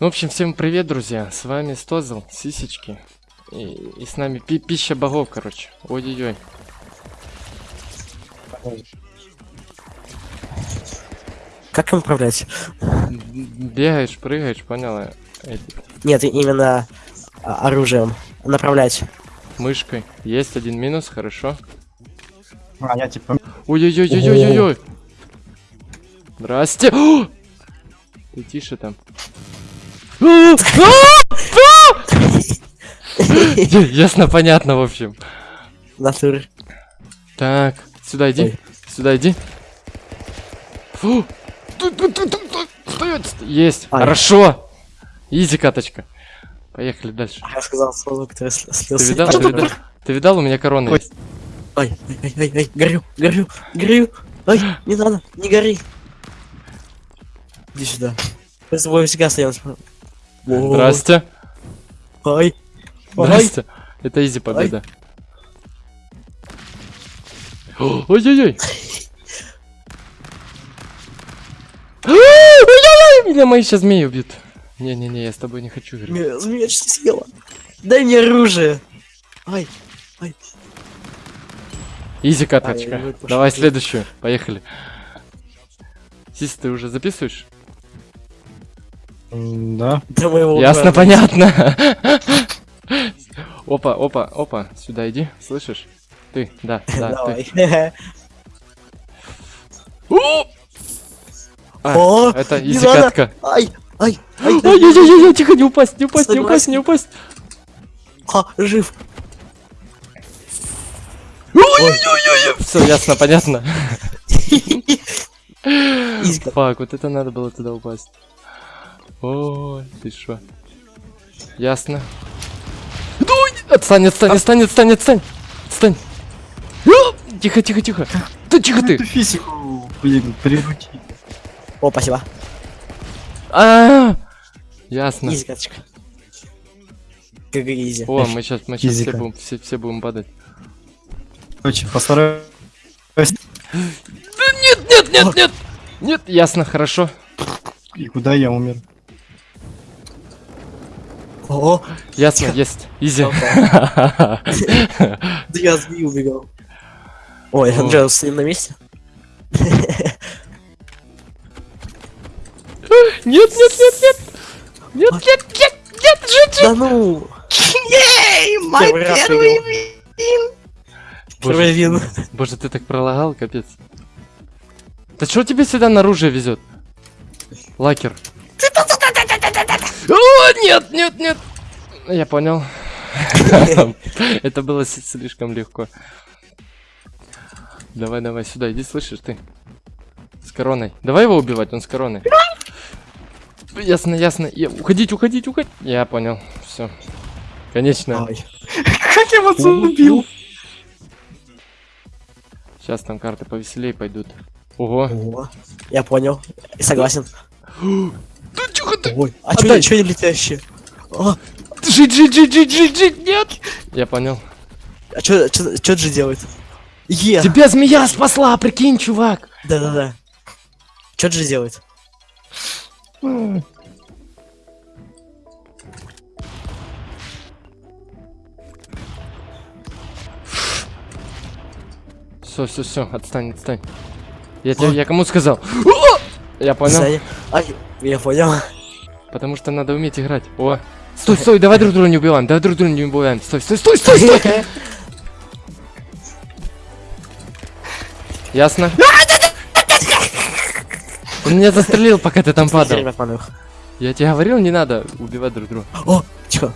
Ну, в общем, всем привет, друзья. С вами Стозл, Сисечки. И, и с нами пи пища богов, короче. Ой-ой-ой. Как им управлять? Бегаешь, прыгаешь, понял? я? Эти, Нет, именно а, оружием. Направлять. Мышкой. Есть один минус, хорошо. А, я типа... Ой-ой-ой-ой-ой-ой. Здрасте. Ты тише там. Ясно, понятно, в общем. Натур. Так, сюда иди. Сюда иди. Фу. Есть. Ай. Хорошо. Изи каточка. Поехали дальше. Я сказал слово, который сл- Ты слился. видал? Ты видал? Ты видал? У меня корона Ой. есть. Ой, ой, ой, ой, горю, горю, горю. Ой, не надо, не гори. Иди сюда. Мы с тобой всегда стоим. О, Здрасте. Ой, ой. Здрасте. Это изи победа. Ой-ой-ой. Меня мои сейчас змеи убьют. Не-не-не, я с тобой не хочу играть. Змея, не съела. Дай мне оружие. Ай, Изи Ай, каточка. вы пошли. Давай следующую. Поехали. Сис, ты уже записываешь? Да. Ясно, брата. понятно. Опа, опа, опа. Сюда иди, слышишь? Ты, да, да, ты. О! А, О, это не изи надо. катка. Ай, ай, ай, ай. Ой-ой-ой, тихо, не упасть, не упасть, не упасть, не упасть. А, жив. Все ясно, понятно. Фак, вот это надо было туда упасть. Ой, ты шо? Ясно. Да Отстань, отстань, отстань, отстань, отстань. Отстань. А, Тихо, тихо, тихо. Да тихо ты. Физику, блин, приручи. О, спасибо. А, Ясно. Easy каточка. Как easy. О, мы сейчас, мы сейчас все будем, все, все будем падать. Короче, постараюсь. Нет, нет, нет, нет. Нет, ясно, хорошо. И куда я умер? О, Ясно, есть. Easy. да я змею убегал. Ой, О. Анджел, стоим на месте? Нет, нет, нет, нет. Нет, нет, нет, нет, жить. Да ну! Ей, мой первый Первый вин. Боже, ты так пролагал, капец. Да что тебе сюда наружу везет? Лакер. О, нет, нет, нет. Я понял. Это было слишком легко. Давай, давай, сюда, иди, слышишь ты? С короной. Давай его убивать, он с короной. Ясно, ясно. Я- Уходить, уходить, уходить. Я понял. Все. Конечно. Как я вас убил? Сейчас там карты повеселее пойдут. Ого. О, я понял. Согласен. Ты. Ой, а чё, чё не летящие? А, Жить, жить, жить, жить, жить, жить, нет! Я понял. а чё, чё, чё Джи делает? Е! Тебя змея спасла, прикинь, чувак! Да-да-да. Чё Джи делает? Все, все, все, отстань, отстань. Я тебе, я кому сказал? Я понял. Ай, я понял. Потому что надо уметь играть. О! Стой, стой, давай друг друга не убиваем, давай друг друга не убиваем. Стой, стой, стой, стой, стой! Ясно? Он меня застрелил, пока ты там падал. Я тебе говорил, не надо убивать друг друга. О, чё?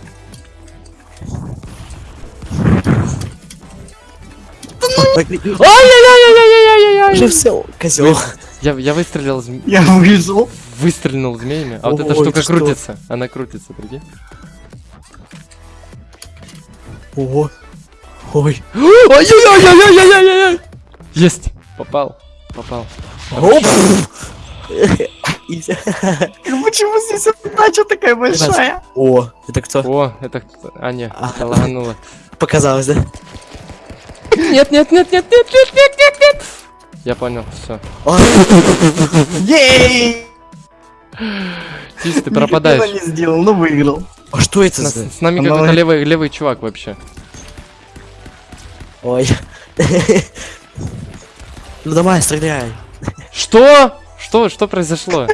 Ой, Ай-яй-яй-яй-яй-яй-яй! Жив сел, козел. Я, я выстрелил, Я выжил. Выстрелил змеями, а вот эта штука что? крутится. Она крутится, прикинь. Ого. Ой. Ай-яй-яй-яй-яй-яй-яй! Есть! Попал, попал. Оп. Почему здесь удача такая большая? О, это кто? О, это кто? А, не, А. это лагануло. Показалось, да? Нет, нет, нет, нет, нет, нет, нет, нет, нет! Я понял, все. Ей! Тис, ты пропадаешь. не сделал, но выиграл. А что это С, за... с нами какой-то левый, левый чувак вообще. Ой. Ну давай, стреляй. Что? Что? Что произошло?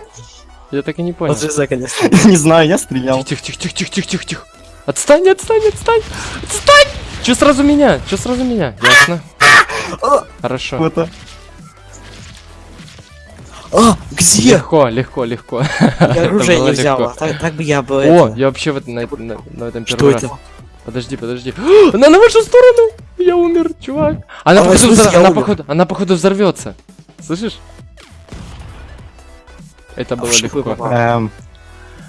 Я так и не понял. Вот конечно. Не знаю, я стрелял. Тихо, тихо, тихо, тихо, тихо, тихо, тихо. Отстань, отстань, отстань! Отстань! Че сразу меня? Че сразу меня? Ясно. Хорошо. Это. А, где? Легко, легко, легко. Я Это оружие было не взяла. легко. Так, так бы я бы... О, это- я вообще вот на, на- на этом Что первый это? раз. Подожди, подожди. Она на вашу сторону! Я умер, чувак. Она А, походу, смысле взор- я она походу, она походу взорвется. Слышишь? Это было в шипы легко. Эм,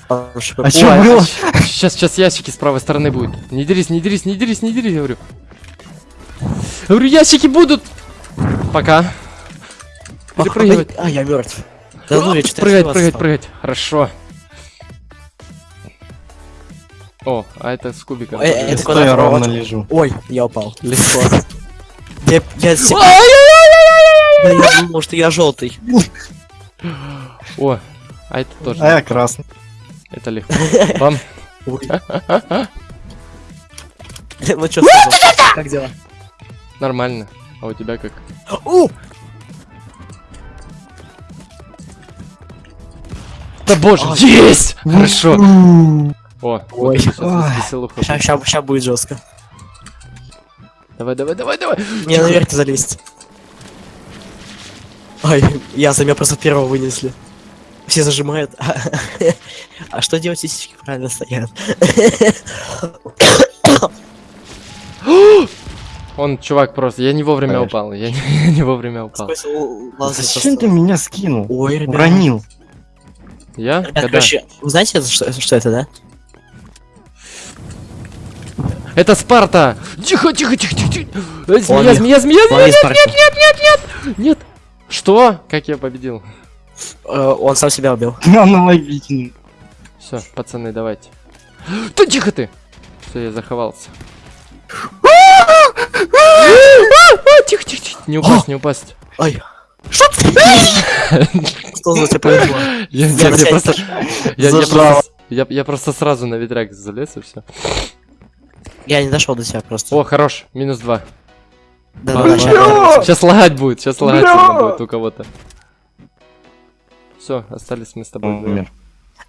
А. А чё было? Сейчас, сейчас ящики с правой стороны будут. Не дерись, не дерись, не дерись, не дерись, говорю. Говорю, ящики будут. Пока. Перепрыгивать. А, я мертв. Да ну, я Прыгать, прыгать, прыгать. Хорошо. О, а это с кубиком. Э, я это куда ровно провод? лежу. Ой, я упал. Легко. Я, я, я думал, что я желтый. О, а это тоже. А я красный. Это легко. Вам Ой. Ну что? Как дела? нормально. А у тебя как? Да боже, Ай. есть! Хорошо. О, вот Ой. сейчас Ой. Сейчас, сейчас, будет жестко. Давай, давай, давай, давай. Мне наверх залезть. Ай, я за меня просто первого вынесли. Все зажимают. А что делать, если сиськи правильно стоят? Он, чувак, просто, я не вовремя упал. Я не, я не вовремя упал. Лазать Зачем ты меня скинул? Ой, ребят. Уронил. Я? Ребят, Когда? короче, вы знаете, это что, что это, да? Это Спарта! Тихо, тихо, тихо, тихо, тихо. Э, Змея, змея, змея, змея! Ладно, Спарта. Нет! Что? Как я победил? Э, Он сам себя убил. Аналогичный. Все, пацаны, давайте. Да тихо ты! Все, я заховался. А, Тихо, тихо, тихо. Не упасть, не упасть. Ай. Что ты? Что за тебя повезло? Я, я- Я я просто, я, я Зажал. просто, я, я просто сразу на ветряк залез и все. Я не дошел до тебя просто. О, хорош, минус два. Да, да! Сейчас лагать будет, сейчас лагать будет у кого-то. Все, остались мы с тобой. Умер.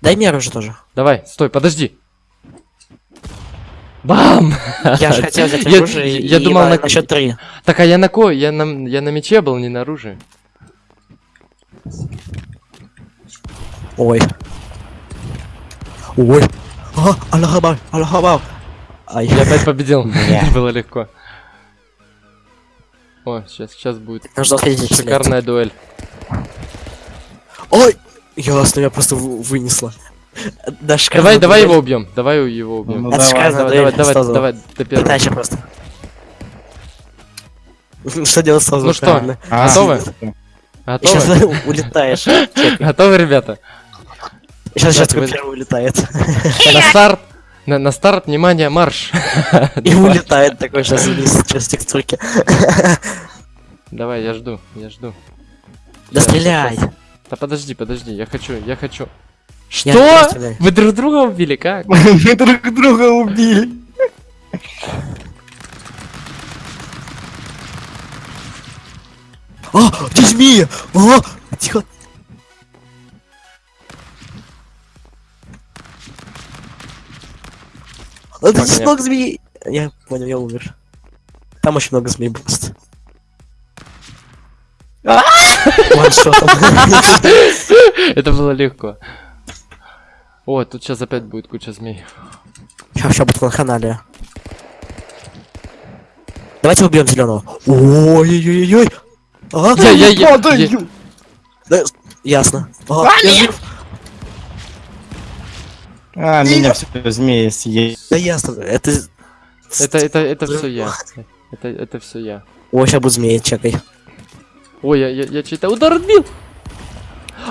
Дай меру уже тоже. Давай, стой, подожди. Бам! Я же хотел взять Я- оружие я и думал, на, на- счет три. Так, а я на кой? Я на, я на мече был, не на оружии. Ой. Ой. А, Аллах Акбар, Аллах Акбар. Ай, Я опять победил. Было легко. О, сейчас, сейчас будет шикарная дуэль. Ой! Ясно, меня просто вы- вынесло. Да, шикарно. Давай, давай его убьем. Давай его убьем. Ну, давай. Давай, давай, давай, давай. Пытайся просто. Что делать сразу? Ну что, правильно? А, Готовы? Сейчас улетаешь. Готовы, ребята? Сейчас, сейчас первый улетает. На старт. На, на старт, внимание, марш. И улетает такой сейчас вниз через текстурки. Давай, я жду, я жду. Да стреляй! Да подожди, подожди, я хочу, я хочу. Что? Вы друг друга убили, как? Мы друг друга убили. А, где змея? А, тихо. А, ты много змей. Я понял, я умер. Там очень много змей просто. Ваншотом. Это было легко. О, тут сейчас опять будет куча змей. Сейчас, сейчас будет ванханалия. Давайте убьем зеленого. Ой-ой-ой-ой. А, Я, я, я, Падаю. я- да, ясно. А, я жив. А, меня все змеи съели. Да ясно. Это... Это, это, это все я. Это, это все я. Ой, сейчас будет змея, чекай. Ой, я, я, я чей-то удар отбил.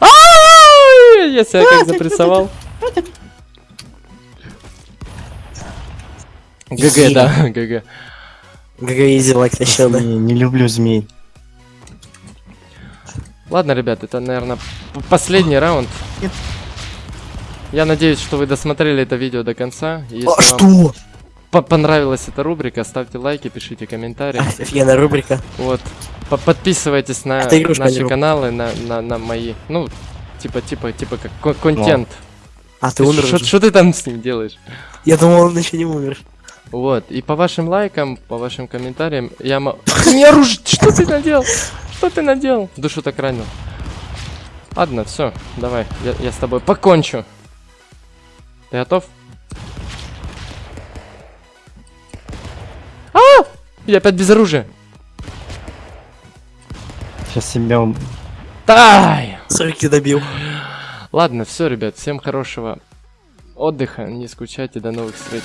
Ай! Я себя как запрессовал. GG, да, GG. GG easy лайк да? Не, не люблю змей. Ладно, ребят, это, наверное, последний раунд. Я надеюсь, что вы досмотрели это видео до конца. Если А что? по- понравилась эта рубрика, ставьте лайки, пишите комментарии. Офигенная рубрика. Вот. По- Подписывайтесь на Это игрушка, наши каналы, на, на, на мои. Ну, типа, типа, типа, как кон- контент. А, ты умер Что ты там с ним делаешь? Я думал, он еще не умер. Вот. И по вашим лайкам, по вашим комментариям, я. Ты мне оружие! Что ты наделал? Что ты наделал? Душу так ранил. Ладно, все, давай, я, я с тобой покончу. Ты готов? А! Я опять без оружия. Сейчас себя... уб- Дай! С руки добил. Ладно, все, ребят, всем хорошего отдыха, не скучайте, до новых встреч.